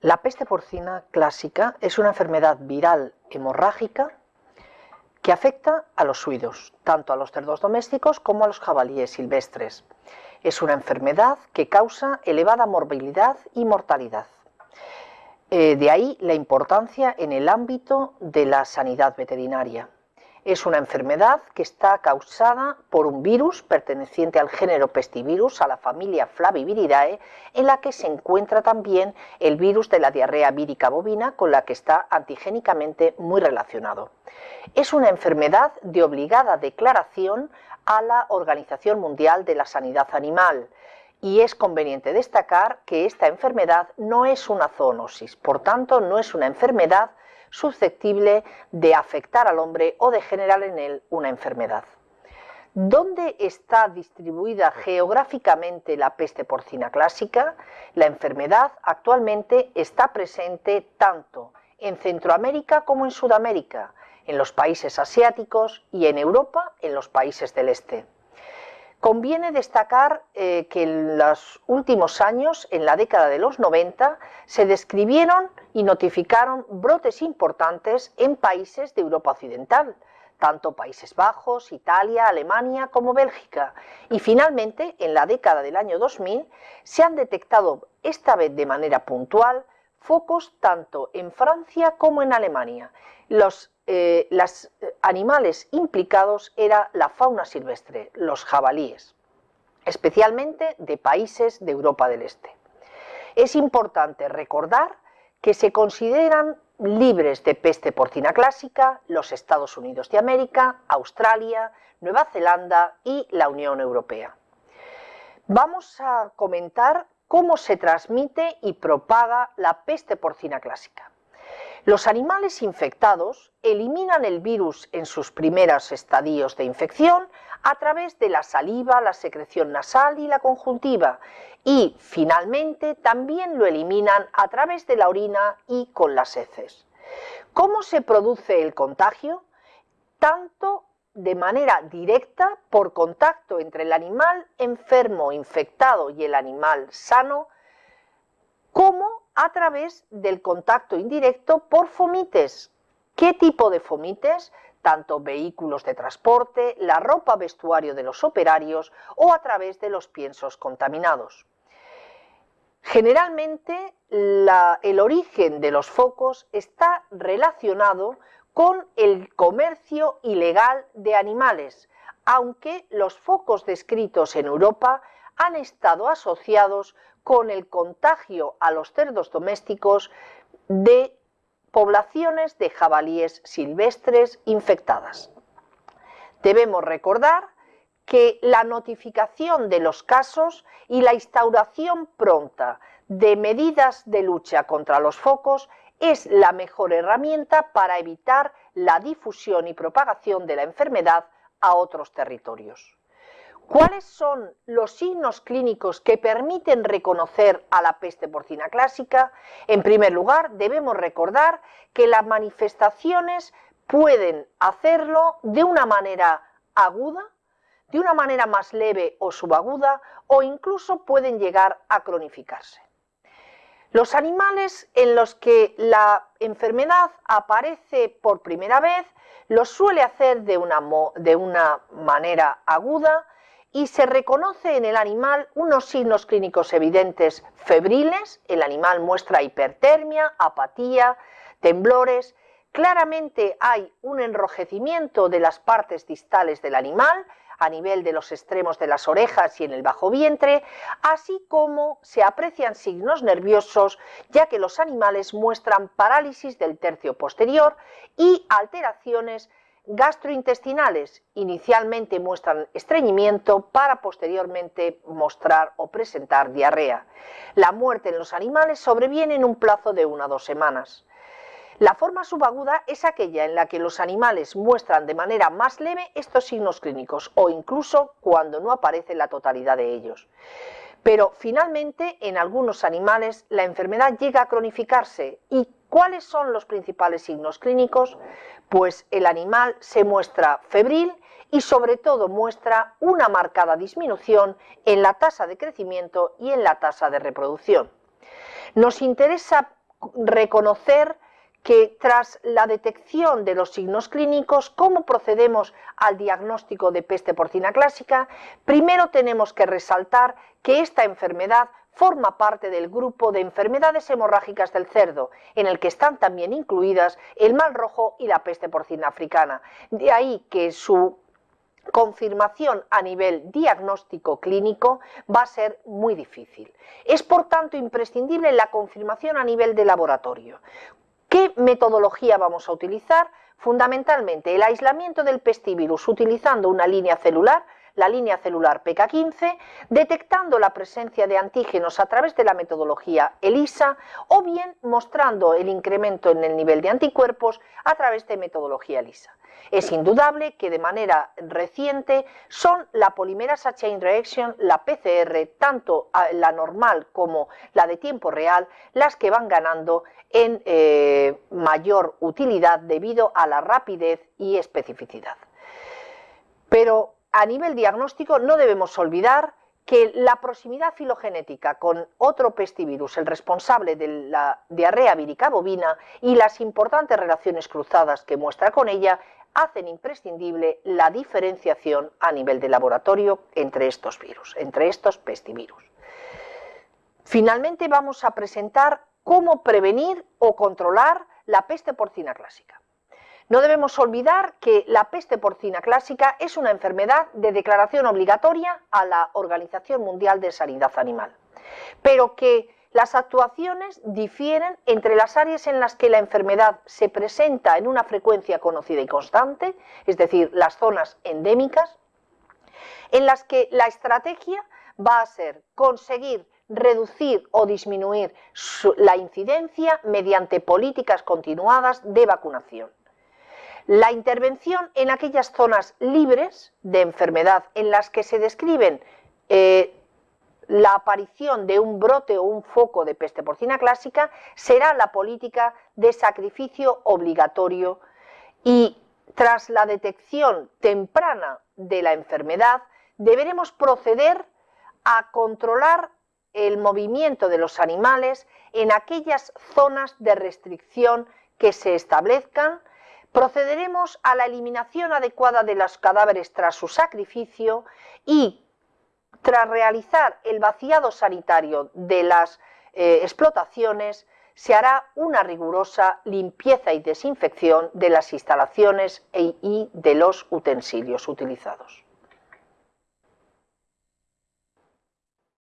La peste porcina clásica es una enfermedad viral hemorrágica que afecta a los suidos, tanto a los cerdos domésticos como a los jabalíes silvestres. Es una enfermedad que causa elevada morbilidad y mortalidad. Eh, de ahí la importancia en el ámbito de la sanidad veterinaria. Es una enfermedad que está causada por un virus perteneciente al género Pestivirus, a la familia Flaviviridae, en la que se encuentra también el virus de la diarrea vírica bovina, con la que está antigénicamente muy relacionado. Es una enfermedad de obligada declaración a la Organización Mundial de la Sanidad Animal, y es conveniente destacar que esta enfermedad no es una zoonosis, por tanto no es una enfermedad susceptible de afectar al hombre o de generar en él una enfermedad. ¿Dónde está distribuida geográficamente la peste porcina clásica? La enfermedad actualmente está presente tanto en Centroamérica como en Sudamérica, en los países asiáticos y en Europa, en los países del este. Conviene destacar eh, que en los últimos años, en la década de los 90, se describieron y notificaron brotes importantes en países de Europa Occidental, tanto Países Bajos, Italia, Alemania como Bélgica. Y finalmente, en la década del año 2000, se han detectado, esta vez de manera puntual, focos tanto en Francia como en Alemania. Los eh, los eh, animales implicados era la fauna silvestre, los jabalíes, especialmente de países de Europa del Este. Es importante recordar que se consideran libres de peste porcina clásica los Estados Unidos de América, Australia, Nueva Zelanda y la Unión Europea. Vamos a comentar cómo se transmite y propaga la peste porcina clásica. Los animales infectados eliminan el virus en sus primeros estadios de infección a través de la saliva, la secreción nasal y la conjuntiva y finalmente también lo eliminan a través de la orina y con las heces. ¿Cómo se produce el contagio? Tanto de manera directa por contacto entre el animal enfermo infectado y el animal sano, como a través del contacto indirecto por fomites. ¿Qué tipo de fomites? Tanto vehículos de transporte, la ropa vestuario de los operarios o a través de los piensos contaminados. Generalmente el origen de los focos está relacionado con el comercio ilegal de animales, aunque los focos descritos en Europa han estado asociados con el contagio a los cerdos domésticos de poblaciones de jabalíes silvestres infectadas. Debemos recordar que la notificación de los casos y la instauración pronta de medidas de lucha contra los focos es la mejor herramienta para evitar la difusión y propagación de la enfermedad a otros territorios. ¿Cuáles son los signos clínicos que permiten reconocer a la peste porcina clásica? En primer lugar, debemos recordar que las manifestaciones pueden hacerlo de una manera aguda, de una manera más leve o subaguda, o incluso pueden llegar a cronificarse. Los animales en los que la enfermedad aparece por primera vez lo suele hacer de una, de una manera aguda, y se reconoce en el animal unos signos clínicos evidentes febriles, el animal muestra hipertermia, apatía, temblores, claramente hay un enrojecimiento de las partes distales del animal, a nivel de los extremos de las orejas y en el bajo vientre, así como se aprecian signos nerviosos, ya que los animales muestran parálisis del tercio posterior y alteraciones gastrointestinales inicialmente muestran estreñimiento para posteriormente mostrar o presentar diarrea. La muerte en los animales sobreviene en un plazo de una o dos semanas. La forma subaguda es aquella en la que los animales muestran de manera más leve estos signos clínicos o incluso cuando no aparece la totalidad de ellos. Pero finalmente en algunos animales la enfermedad llega a cronificarse y ¿cuáles son los principales signos clínicos? pues el animal se muestra febril y sobre todo muestra una marcada disminución en la tasa de crecimiento y en la tasa de reproducción. Nos interesa reconocer que tras la detección de los signos clínicos, ¿cómo procedemos al diagnóstico de peste porcina clásica? Primero tenemos que resaltar que esta enfermedad forma parte del grupo de enfermedades hemorrágicas del cerdo, en el que están también incluidas el mal rojo y la peste porcina africana. De ahí que su confirmación a nivel diagnóstico clínico va a ser muy difícil. Es por tanto imprescindible la confirmación a nivel de laboratorio. ¿Qué metodología vamos a utilizar? Fundamentalmente el aislamiento del pestivirus utilizando una línea celular la línea celular PK15, detectando la presencia de antígenos a través de la metodología ELISA o bien mostrando el incremento en el nivel de anticuerpos a través de metodología ELISA. Es indudable que de manera reciente son la polimerasa chain reaction, la PCR, tanto la normal como la de tiempo real, las que van ganando en eh, mayor utilidad debido a la rapidez y especificidad. Pero a nivel diagnóstico no debemos olvidar que la proximidad filogenética con otro pestivirus, el responsable de la diarrea vírica bovina, y las importantes relaciones cruzadas que muestra con ella, hacen imprescindible la diferenciación a nivel de laboratorio entre estos virus, entre estos pestivirus. Finalmente vamos a presentar cómo prevenir o controlar la peste porcina clásica. No debemos olvidar que la peste porcina clásica es una enfermedad de declaración obligatoria a la Organización Mundial de Sanidad Animal, pero que las actuaciones difieren entre las áreas en las que la enfermedad se presenta en una frecuencia conocida y constante, es decir, las zonas endémicas, en las que la estrategia va a ser conseguir reducir o disminuir la incidencia mediante políticas continuadas de vacunación. La intervención en aquellas zonas libres de enfermedad en las que se describen eh, la aparición de un brote o un foco de peste porcina clásica será la política de sacrificio obligatorio. Y tras la detección temprana de la enfermedad deberemos proceder a controlar el movimiento de los animales en aquellas zonas de restricción que se establezcan procederemos a la eliminación adecuada de los cadáveres tras su sacrificio y tras realizar el vaciado sanitario de las eh, explotaciones, se hará una rigurosa limpieza y desinfección de las instalaciones e, y de los utensilios utilizados.